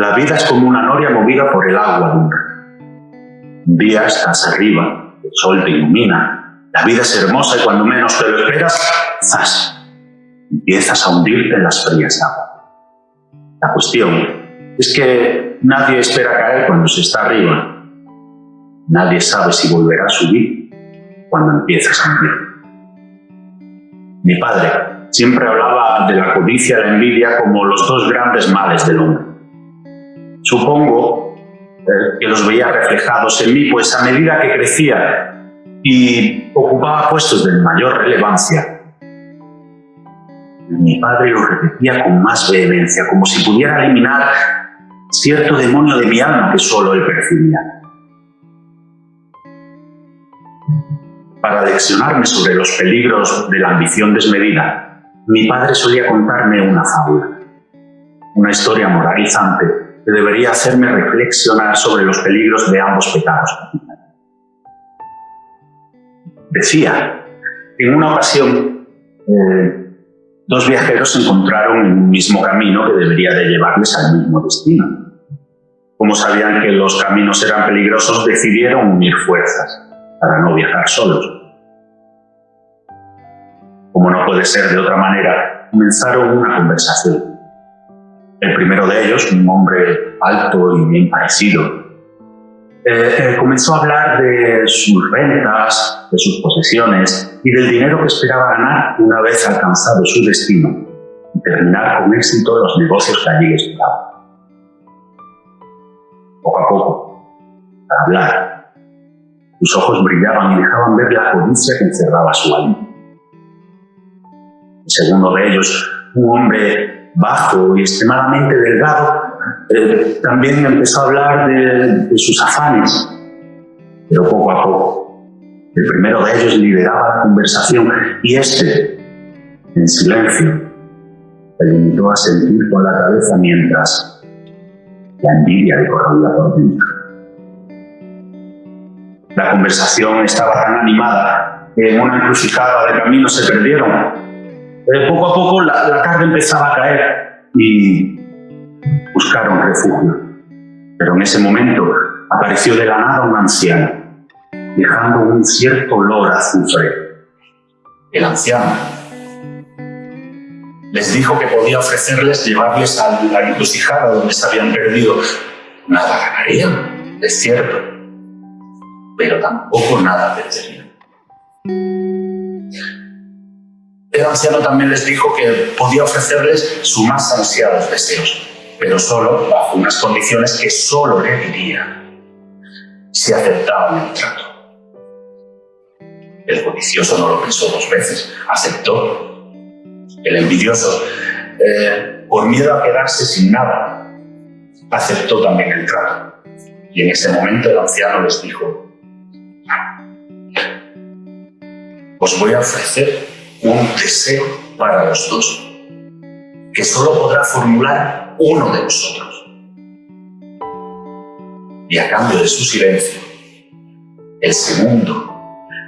La vida es como una noria movida por el agua de un Un día estás arriba, el sol te ilumina, la vida es hermosa y cuando menos te lo esperas, ¡zas! Empiezas a hundirte en las frías aguas. La cuestión es que nadie espera caer cuando se está arriba. Nadie sabe si volverá a subir cuando empiezas a hundir. Mi padre siempre hablaba de la codicia y la envidia como los dos grandes males del hombre. Supongo eh, que los veía reflejados en mí, pues a medida que crecía y ocupaba puestos de mayor relevancia, mi padre lo repetía con más vehemencia, como si pudiera eliminar cierto demonio de mi alma que solo él percibía. Para leccionarme sobre los peligros de la ambición desmedida, mi padre solía contarme una fábula, una historia moralizante debería hacerme reflexionar sobre los peligros de ambos pecados. Decía, en una ocasión, eh, dos viajeros se encontraron en un mismo camino que debería de llevarles al mismo destino. Como sabían que los caminos eran peligrosos, decidieron unir fuerzas para no viajar solos. Como no puede ser de otra manera, comenzaron una conversación. El primero de ellos, un hombre alto y bien parecido, eh, eh, comenzó a hablar de sus rentas, de sus posesiones y del dinero que esperaba ganar una vez alcanzado su destino y terminar con éxito los negocios que allí esperaban. Poco a poco, al hablar, sus ojos brillaban y dejaban ver la codicia que encerraba su alma. El segundo de ellos, un hombre bajo y extremadamente delgado, eh, también empezó a hablar de, sus afanes, pero poco a poco. El primero de ellos lideraba la conversación y este, en silencio, se limitó a sentir con la cabeza mientras la envidia le corría por dentro. La conversación estaba tan animada que en una encrucijada de camino se perdieron. Poco a poco la, la tarde empezaba a caer y buscaron refugio. Pero en ese momento apareció de la nada un anciano, dejando un cierto olor a azufre. El anciano les dijo que podía ofrecerles llevarles a la encrucijada donde se habían perdido. Nada ganarían, es cierto, pero tampoco nada perderían. El anciano también les dijo que podía ofrecerles sus más ansiados deseos, pero solo bajo unas condiciones que solo le diría si aceptaban el trato. El codicioso no lo pensó dos veces, aceptó. El envidioso, eh, por miedo a quedarse sin nada, aceptó también el trato. Y en ese momento el anciano les dijo, os voy a ofrecer un deseo para los dos, que solo podrá formular uno de nosotros. Y a cambio de su silencio, el segundo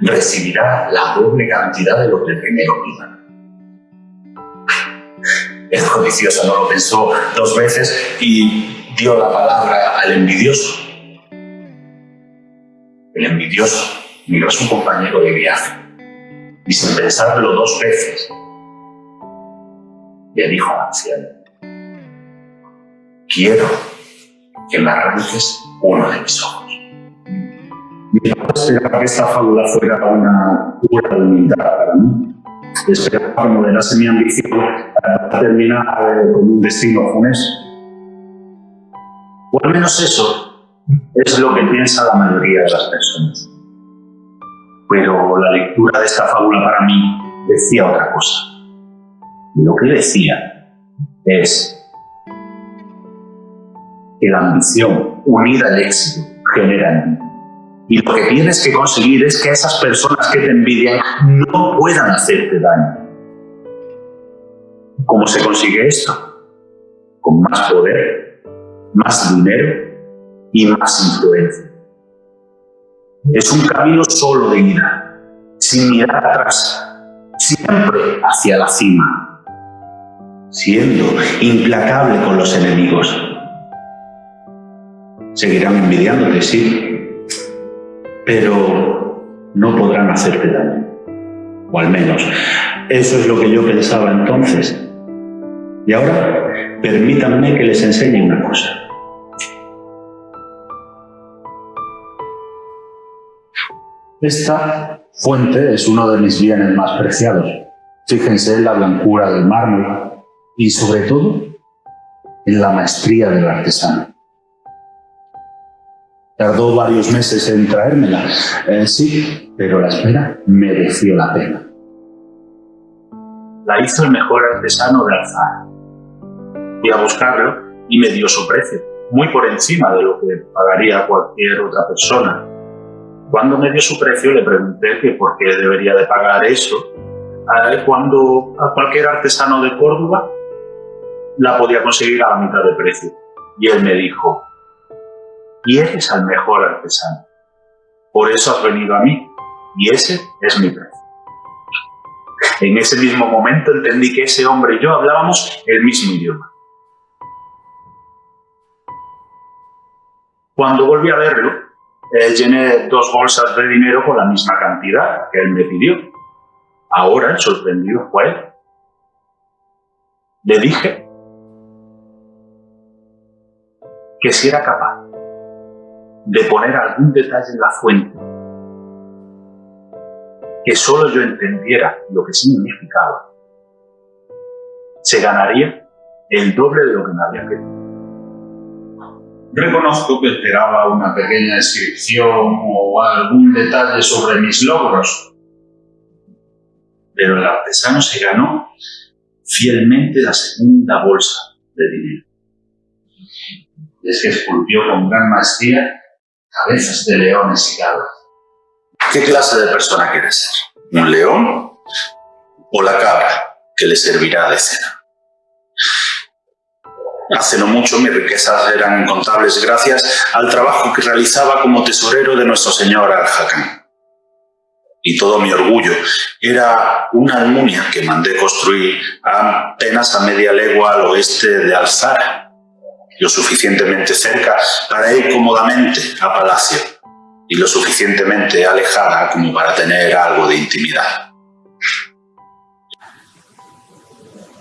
recibirá la doble cantidad de lo que el primero pida. El codicioso no lo pensó dos veces y dio la palabra al envidioso. El envidioso miró a su compañero de viaje y sin pensarlo dos veces le dijo al anciano quiero que me arranques uno de mis ojos. No esperaba que esta fábula fuera una pura humildad para mí. Esperaba que moderase mi ambición para terminar eh, con un destino funesto. O al menos eso es lo que piensa la mayoría de las personas. Pero la lectura de esta fábula para mí decía otra cosa. Y lo que decía es que la ambición unida al éxito genera envidia. Y lo que tienes que conseguir es que esas personas que te envidian no puedan hacerte daño. ¿Cómo se consigue esto? Con más poder, más dinero y más influencia. Es un camino solo de ida, sin mirar atrás, siempre hacia la cima, siendo implacable con los enemigos Seguirán envidiándote, sí, pero no podrán hacerte daño. O al menos, eso es lo que yo pensaba entonces. Y ahora, permítanme que les enseñe una cosa. Esta fuente es uno de mis bienes más preciados. Fíjense en la blancura del mármol y sobre todo en la maestría del artesano. Tardó varios meses en traérmela, eh, sí, pero la espera mereció la pena. La hizo el mejor artesano de Alzara. Fui a buscarlo y me dio su precio, muy por encima de lo que pagaría cualquier otra persona cuando me dio su precio le pregunté que por qué debería de pagar eso, cuando a cualquier artesano de Córdoba la podía conseguir a la mitad de precio. Y él me dijo, y eres el mejor artesano, por eso has venido a mí, y ese es mi precio. En ese mismo momento entendí que ese hombre y yo hablábamos el mismo idioma. Cuando volví a verlo, eh, llené dos bolsas de dinero con la misma cantidad que él me pidió. Ahora sorprendido fue él. Le dije que si era capaz de poner algún detalle en la fuente que solo yo entendiera lo que significaba, se ganaría el doble de lo que me había pedido. Reconozco que esperaba una pequeña descripción o algún detalle sobre mis logros, pero el artesano se ganó fielmente la segunda bolsa de dinero. es que esculpió con gran maestría cabezas de leones y cabras. ¿Qué clase de persona quiere ser? ¿Un león o la cabra que le servirá de cena? Hace no mucho mis riquezas eran incontables gracias al trabajo que realizaba como tesorero de nuestro señor al Y todo mi orgullo era una almunia que mandé construir apenas a media legua al oeste de Alzara, lo suficientemente cerca para ir cómodamente a palacio y lo suficientemente alejada como para tener algo de intimidad.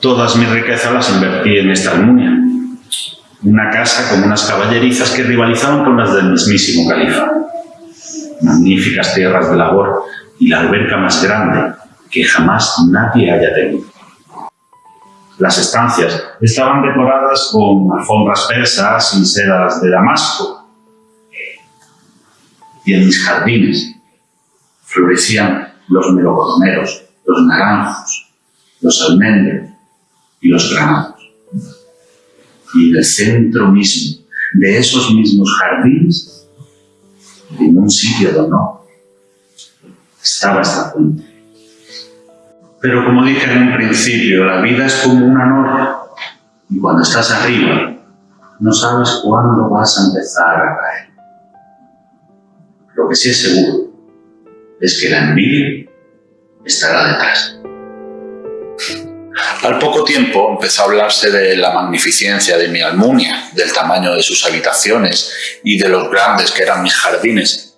Todas mis riquezas las invertí en esta almunia una casa con unas caballerizas que rivalizaban con las del mismísimo califa. Magníficas tierras de labor y la alberca más grande que jamás nadie haya tenido. Las estancias estaban decoradas con alfombras persas y sedas de damasco. Y en mis jardines florecían los melocotoneros, los naranjos, los almendros y los granados y el centro mismo de esos mismos jardines, en un sitio de honor, estaba esta fuente. Pero como dije en un principio, la vida es como una norma y cuando estás arriba no sabes cuándo vas a empezar a caer. Lo que sí es seguro es que la envidia estará detrás. Al poco tiempo empezó a hablarse de la magnificencia de mi Almunia, del tamaño de sus habitaciones y de los grandes que eran mis jardines.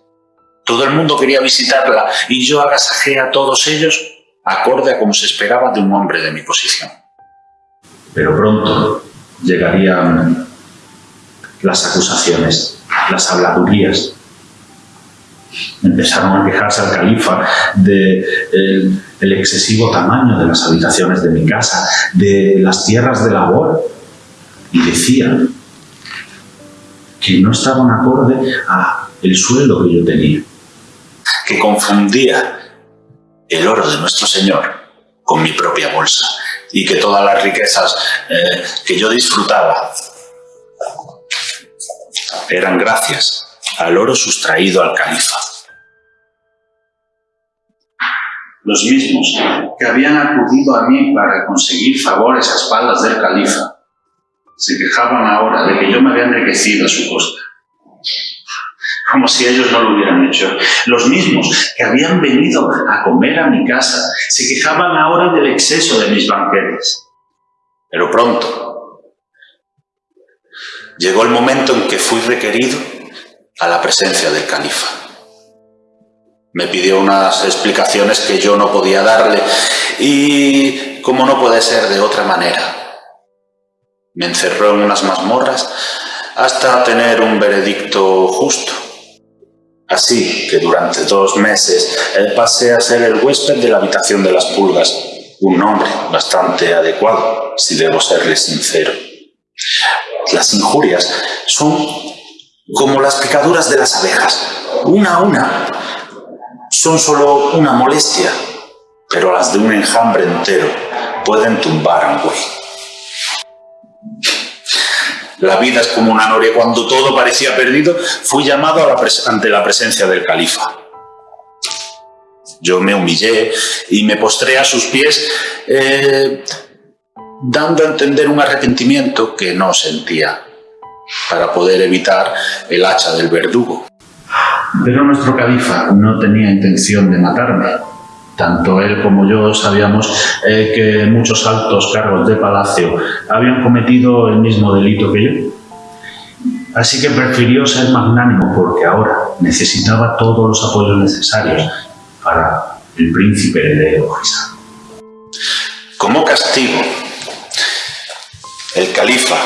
Todo el mundo quería visitarla y yo agasajé a todos ellos acorde a como se esperaba de un hombre de mi posición. Pero pronto llegarían las acusaciones, las habladurías, Empezaron a quejarse al califa del de el excesivo tamaño de las habitaciones de mi casa, de las tierras de labor, y decían que no estaban acorde a el sueldo que yo tenía. Que confundía el oro de nuestro Señor con mi propia bolsa y que todas las riquezas eh, que yo disfrutaba eran gracias al oro sustraído al califa. Los mismos que habían acudido a mí para conseguir favores a espaldas del califa, se quejaban ahora de que yo me había enriquecido a su costa. Como si ellos no lo hubieran hecho. Los mismos que habían venido a comer a mi casa se quejaban ahora del exceso de mis banquetes. Pero pronto, Llegó el momento en que fui requerido a la presencia del califa. Me pidió unas explicaciones que yo no podía darle y como no puede ser de otra manera. Me encerró en unas mazmorras hasta tener un veredicto justo. Así que durante dos meses pasé a ser el huésped de la habitación de las pulgas, un nombre bastante adecuado, si debo serle sincero. Las injurias son como las picaduras de las abejas, una a una. Son solo una molestia, pero las de un enjambre entero pueden tumbar a un güey. La vida es como una noria. Cuando todo parecía perdido, fui llamado ante la presencia del califa. Yo me humillé y me postré a sus pies, eh, dando a entender un arrepentimiento que no sentía, para poder evitar el hacha del verdugo. Pero nuestro califa no tenía intención de matarme. Tanto él como yo sabíamos eh, que muchos altos cargos de palacio habían cometido el mismo delito que yo. Así que prefirió ser magnánimo porque ahora necesitaba todos los apoyos necesarios para el príncipe heredero Como castigo, el califa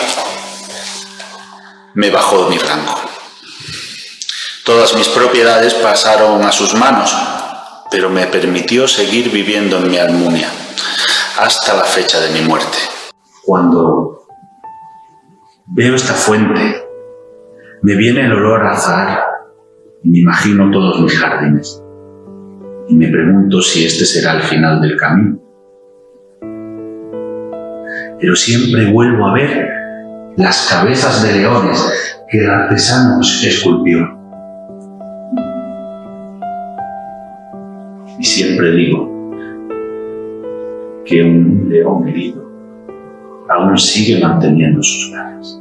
me bajó de mi rango. Todas mis propiedades pasaron a sus manos, pero me permitió seguir viviendo en mi Almunia hasta la fecha de mi muerte. Cuando veo esta fuente, me viene el olor a azahar y me imagino todos mis jardines y me pregunto si este será el final del camino. Pero siempre vuelvo a ver las cabezas de leones que el artesano esculpió. Y siempre digo que un león herido aún sigue manteniendo sus garras.